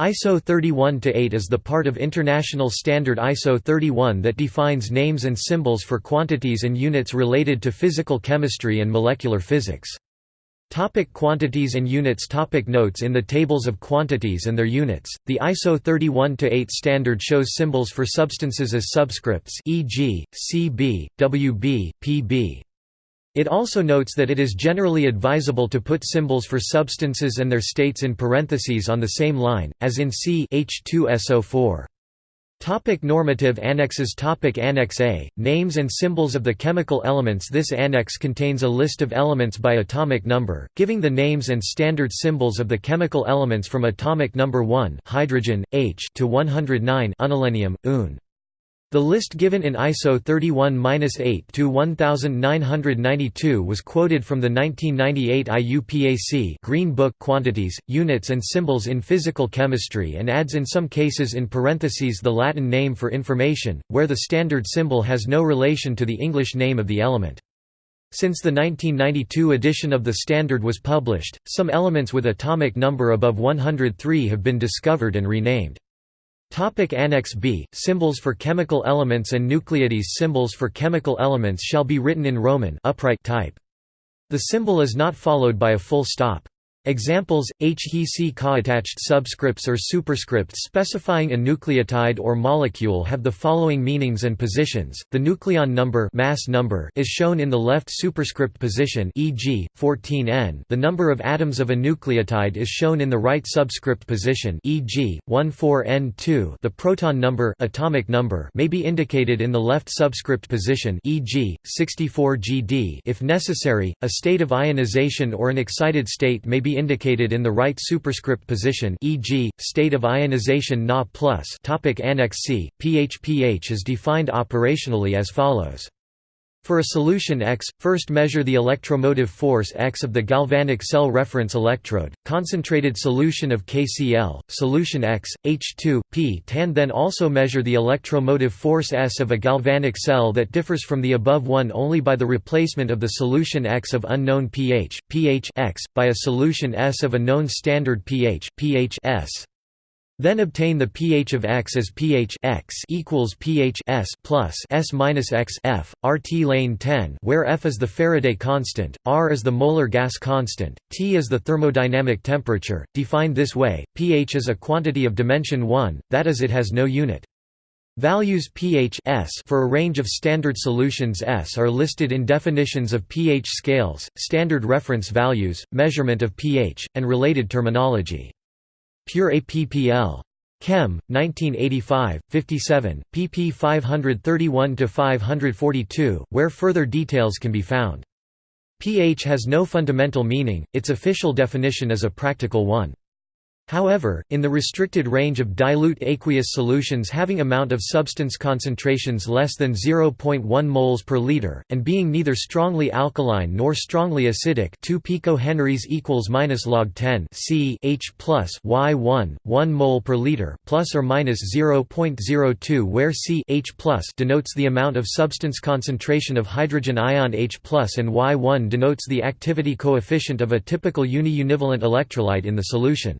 ISO 31-8 is the part of international standard ISO 31 that defines names and symbols for quantities and units related to physical chemistry and molecular physics. Topic quantities and units Topic Notes In the tables of quantities and their units, the ISO 31-8 standard shows symbols for substances as subscripts e.g., Cb, Wb, Pb. It also notes that it is generally advisable to put symbols for substances and their states in parentheses on the same line, as in C H2SO4. Topic normative annexes Topic Annex A, Names and symbols of the chemical elements This annex contains a list of elements by atomic number, giving the names and standard symbols of the chemical elements from atomic number 1 hydrogen, H to 109 unnilennium, Un. The list given in ISO 31-8 to 1992 was quoted from the 1998 IUPAC Green Book Quantities, Units and Symbols in Physical Chemistry and adds in some cases in parentheses the Latin name for information, where the standard symbol has no relation to the English name of the element. Since the 1992 edition of the standard was published, some elements with atomic number above 103 have been discovered and renamed. Topic Annex B Symbols for chemical elements and nuclides Symbols for chemical elements shall be written in Roman upright type. The symbol is not followed by a full stop. Examples: HEC Ka attached subscripts or superscripts specifying a nuclide or molecule have the following meanings and positions. The nucleon number, mass number is shown in the left superscript position, e.g., 14N. The number of atoms of a nuclide is shown in the right subscript position, e.g., 14N2. The proton number, atomic number may be indicated in the left subscript position, e.g., 64GD. If necessary, a state of ionization or an excited state may be be indicated in the right superscript position e.g., state of ionization Na+. Topic Annex C, pH pH is defined operationally as follows. For a solution X, first measure the electromotive force X of the galvanic cell reference electrode, concentrated solution of KCl, solution X, H2, P tan then also measure the electromotive force S of a galvanic cell that differs from the above one only by the replacement of the solution X of unknown pH, pH X, by a solution S of a known standard pH, pH S. Then obtain the pH of X as pH X equals pH S plus S minus X F, RT lane 10 where F is the Faraday constant, R is the molar gas constant, T is the thermodynamic temperature. Defined this way, pH is a quantity of dimension 1, that is it has no unit. Values pH S for a range of standard solutions S are listed in definitions of pH scales, standard reference values, measurement of pH, and related terminology. Pure APPL. Chem, 1985, 57, pp 531–542, where further details can be found. pH has no fundamental meaning, its official definition is a practical one. However, in the restricted range of dilute aqueous solutions having amount of substance concentrations less than 0.1 moles per liter, and being neither strongly alkaline nor strongly acidic 2 picohenries equals minus log 10 C H plus Y1, 1 mole per liter, plus or minus 0.02 where C H plus denotes the amount of substance concentration of hydrogen ion H plus and Y1 denotes the activity coefficient of a typical uni-univalent electrolyte in the solution.